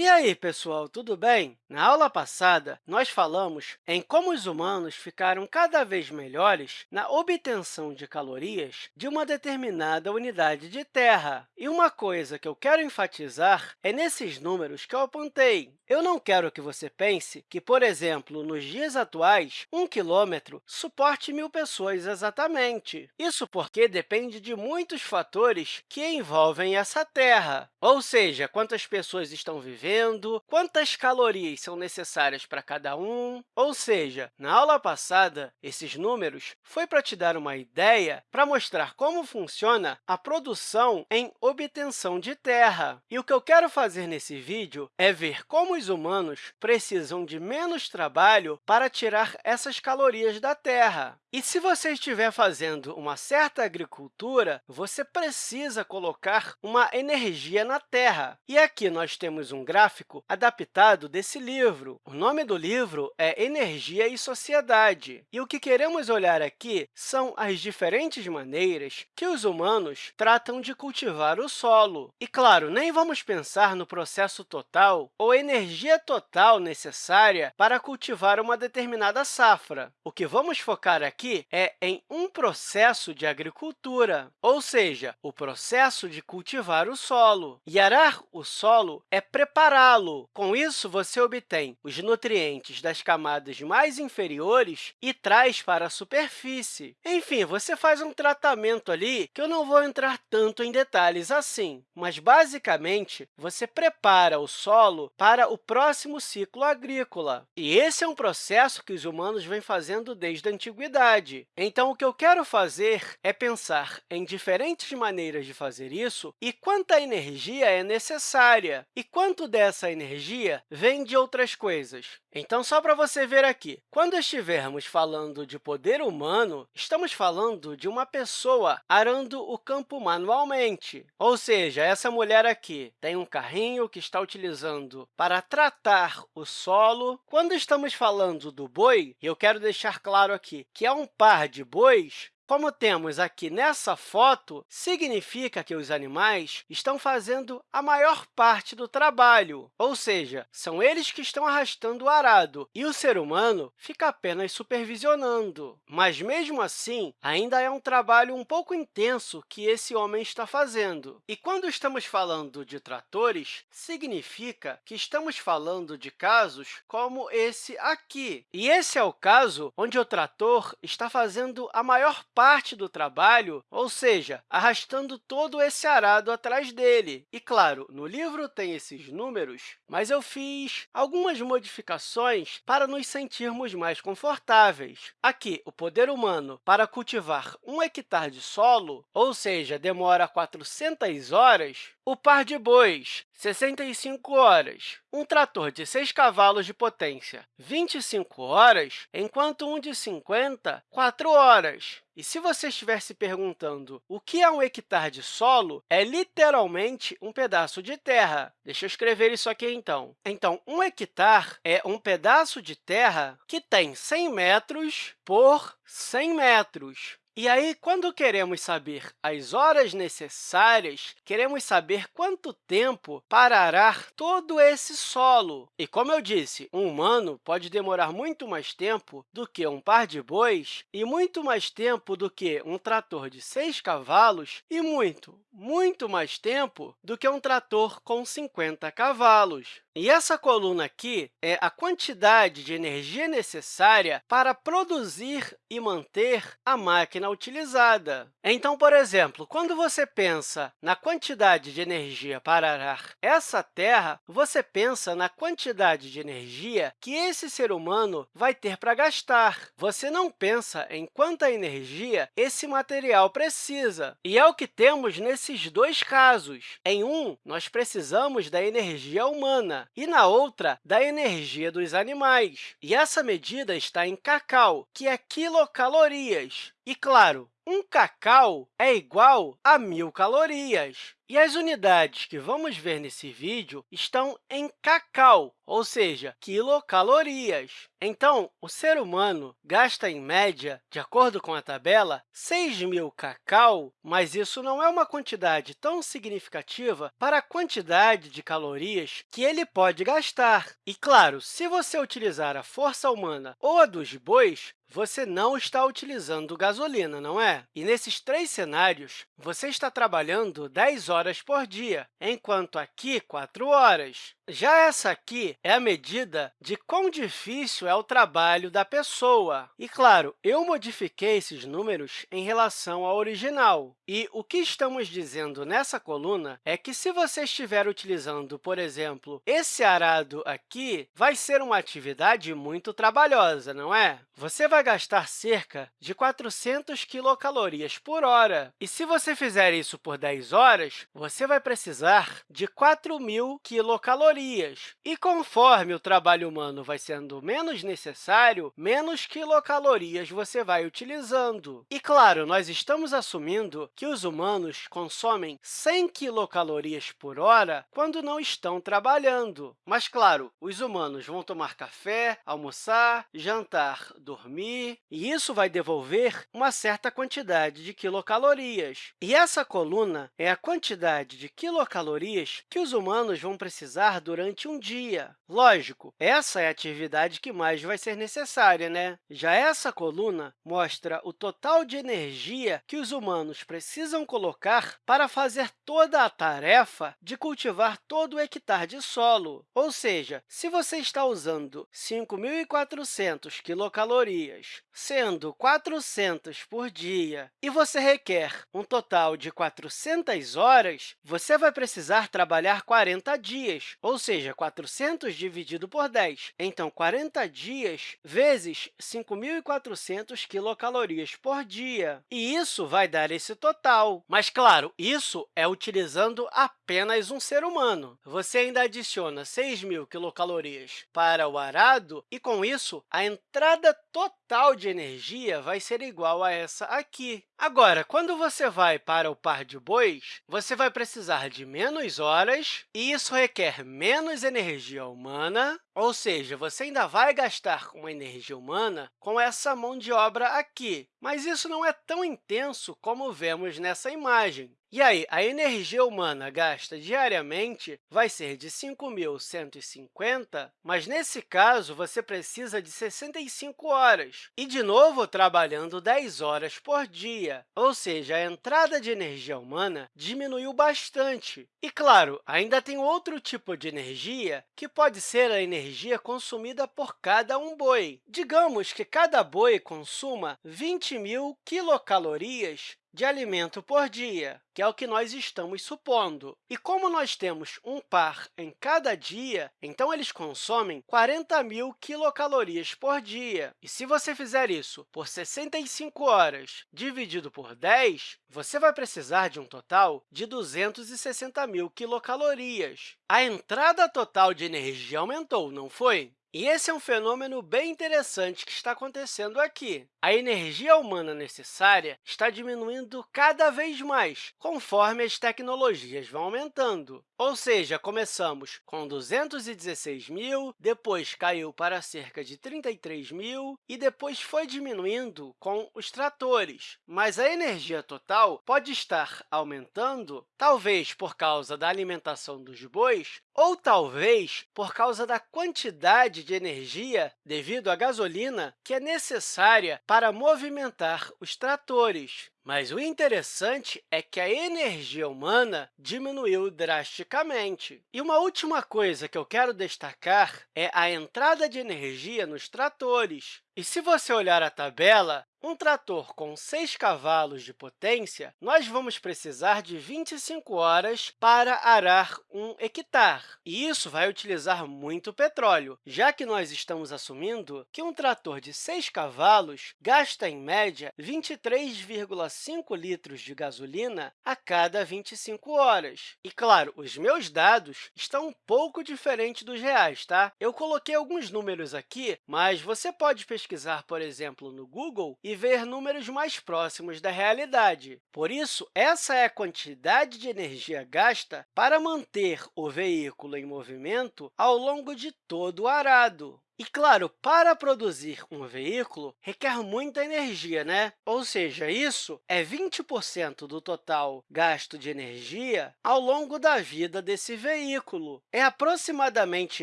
E aí, pessoal, tudo bem? Na aula passada, nós falamos em como os humanos ficaram cada vez melhores na obtenção de calorias de uma determinada unidade de terra. E uma coisa que eu quero enfatizar é nesses números que eu apontei. Eu não quero que você pense que, por exemplo, nos dias atuais, um quilômetro suporte mil pessoas exatamente. Isso porque depende de muitos fatores que envolvem essa terra, ou seja, quantas pessoas estão vivendo, vivendo, quantas calorias são necessárias para cada um. Ou seja, na aula passada, esses números foi para te dar uma ideia para mostrar como funciona a produção em obtenção de terra. E o que eu quero fazer nesse vídeo é ver como os humanos precisam de menos trabalho para tirar essas calorias da terra. E se você estiver fazendo uma certa agricultura, você precisa colocar uma energia na terra. E aqui nós temos um gráfico adaptado desse livro. O nome do livro é Energia e Sociedade. E o que queremos olhar aqui são as diferentes maneiras que os humanos tratam de cultivar o solo. E, claro, nem vamos pensar no processo total ou energia total necessária para cultivar uma determinada safra. O que vamos focar aqui é em um processo de agricultura, ou seja, o processo de cultivar o solo. E arar o solo é prepará-lo. Com isso, você obtém os nutrientes das camadas mais inferiores e traz para a superfície. Enfim, você faz um tratamento ali que eu não vou entrar tanto em detalhes assim, mas, basicamente, você prepara o solo para o próximo ciclo agrícola. E esse é um processo que os humanos vêm fazendo desde a antiguidade. Então, o que eu quero fazer é pensar em diferentes maneiras de fazer isso e quanta energia é necessária e quanto dessa energia vem de outras coisas. Então, só para você ver aqui, quando estivermos falando de poder humano, estamos falando de uma pessoa arando o campo manualmente. Ou seja, essa mulher aqui tem um carrinho que está utilizando para tratar o solo. Quando estamos falando do boi, eu quero deixar claro aqui que é um par de bois, como temos aqui nessa foto, significa que os animais estão fazendo a maior parte do trabalho, ou seja, são eles que estão arrastando o arado, e o ser humano fica apenas supervisionando. Mas, mesmo assim, ainda é um trabalho um pouco intenso que esse homem está fazendo. E quando estamos falando de tratores, significa que estamos falando de casos como esse aqui. E esse é o caso onde o trator está fazendo a maior parte do trabalho, ou seja, arrastando todo esse arado atrás dele. E, claro, no livro tem esses números, mas eu fiz algumas modificações para nos sentirmos mais confortáveis. Aqui, o poder humano para cultivar um hectare de solo, ou seja, demora 400 horas, o par de bois, 65 horas. Um trator de 6 cavalos de potência, 25 horas, enquanto um de 50, 4 horas. E se você estiver se perguntando o que é um hectare de solo, é literalmente um pedaço de terra. Deixa eu escrever isso aqui, então. Então, um hectare é um pedaço de terra que tem 100 metros por 100 metros. E aí, quando queremos saber as horas necessárias, queremos saber quanto tempo para arar todo esse solo. E, como eu disse, um humano pode demorar muito mais tempo do que um par de bois e muito mais tempo do que um trator de seis cavalos e muito, muito mais tempo do que um trator com 50 cavalos. E essa coluna aqui é a quantidade de energia necessária para produzir e manter a máquina utilizada. Então, por exemplo, quando você pensa na quantidade de energia para arar essa terra, você pensa na quantidade de energia que esse ser humano vai ter para gastar. Você não pensa em quanta energia esse material precisa. E é o que temos nesses dois casos. Em um, nós precisamos da energia humana, e, na outra, da energia dos animais. E essa medida está em cacau, que é quilocalorias. E, claro, um cacau é igual a mil calorias. E as unidades que vamos ver nesse vídeo estão em cacau, ou seja, quilocalorias. Então, o ser humano gasta, em média, de acordo com a tabela, 6.000 cacau, mas isso não é uma quantidade tão significativa para a quantidade de calorias que ele pode gastar. E, claro, se você utilizar a força humana ou a dos bois, você não está utilizando gasolina, não é? E nesses três cenários, você está trabalhando 10 horas por dia, enquanto aqui 4 horas. Já essa aqui é a medida de quão difícil é o trabalho da pessoa. E, claro, eu modifiquei esses números em relação ao original. E o que estamos dizendo nessa coluna é que, se você estiver utilizando, por exemplo, esse arado aqui, vai ser uma atividade muito trabalhosa, não é? Você vai gastar cerca de 400 quilocalorias por hora. E se você fizer isso por 10 horas, você vai precisar de 4.000 quilocalorias calorias. E conforme o trabalho humano vai sendo menos necessário, menos quilocalorias você vai utilizando. E, claro, nós estamos assumindo que os humanos consomem 100 quilocalorias por hora quando não estão trabalhando. Mas, claro, os humanos vão tomar café, almoçar, jantar, dormir, e isso vai devolver uma certa quantidade de quilocalorias. E essa coluna é a quantidade de quilocalorias que os humanos vão precisar durante um dia. Lógico, essa é a atividade que mais vai ser necessária, né? Já essa coluna mostra o total de energia que os humanos precisam colocar para fazer toda a tarefa de cultivar todo o hectare de solo. Ou seja, se você está usando 5.400 quilocalorias, sendo 400 por dia, e você requer um total de 400 horas, você vai precisar trabalhar 40 dias, ou ou seja, 400 dividido por 10. Então, 40 dias vezes 5.400 quilocalorias por dia. E isso vai dar esse total. Mas, claro, isso é utilizando apenas um ser humano. Você ainda adiciona 6.000 quilocalorias para o arado e, com isso, a entrada total de energia vai ser igual a essa aqui. Agora, quando você vai para o par de bois, você vai precisar de menos horas, e isso requer menos energia humana, ou seja, você ainda vai gastar uma energia humana com essa mão de obra aqui, mas isso não é tão intenso como vemos nessa imagem. E aí, a energia humana gasta diariamente vai ser de 5.150, mas, nesse caso, você precisa de 65 horas, e, de novo, trabalhando 10 horas por dia, ou seja, a entrada de energia humana diminuiu bastante. E, claro, ainda tem outro tipo de energia, que pode ser a energia consumida por cada um boi. Digamos que cada boi consuma 20 mil quilocalorias de alimento por dia, que é o que nós estamos supondo. E como nós temos um par em cada dia, então eles consomem 40 mil quilocalorias por dia. E se você fizer isso por 65 horas dividido por 10, você vai precisar de um total de 260 mil quilocalorias. A entrada total de energia aumentou, não foi? E esse é um fenômeno bem interessante que está acontecendo aqui. A energia humana necessária está diminuindo cada vez mais, conforme as tecnologias vão aumentando. Ou seja, começamos com 216 mil, depois caiu para cerca de 33 mil e depois foi diminuindo com os tratores. Mas a energia total pode estar aumentando, talvez por causa da alimentação dos bois, ou talvez por causa da quantidade de energia devido à gasolina que é necessária para movimentar os tratores. Mas o interessante é que a energia humana diminuiu drasticamente. E uma última coisa que eu quero destacar é a entrada de energia nos tratores. E se você olhar a tabela, um trator com 6 cavalos de potência, nós vamos precisar de 25 horas para arar um hectare. E isso vai utilizar muito petróleo, já que nós estamos assumindo que um trator de 6 cavalos gasta, em média, 23,5 5 litros de gasolina a cada 25 horas. E, claro, os meus dados estão um pouco diferentes dos reais, tá? Eu coloquei alguns números aqui, mas você pode pesquisar, por exemplo, no Google e ver números mais próximos da realidade. Por isso, essa é a quantidade de energia gasta para manter o veículo em movimento ao longo de todo o arado. E, claro, para produzir um veículo, requer muita energia, né? Ou seja, isso é 20% do total gasto de energia ao longo da vida desse veículo. É aproximadamente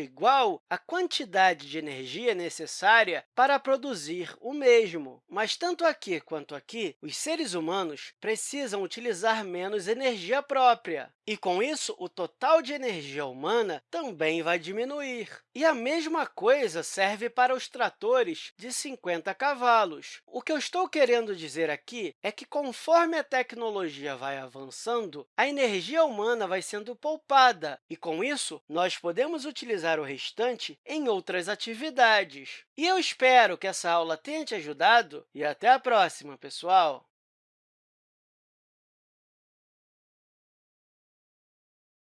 igual à quantidade de energia necessária para produzir o mesmo. Mas, tanto aqui quanto aqui, os seres humanos precisam utilizar menos energia própria. E, com isso, o total de energia humana também vai diminuir. E a mesma coisa serve para os tratores de 50 cavalos. O que eu estou querendo dizer aqui é que, conforme a tecnologia vai avançando, a energia humana vai sendo poupada, e, com isso, nós podemos utilizar o restante em outras atividades. E eu espero que essa aula tenha te ajudado, e até a próxima, pessoal!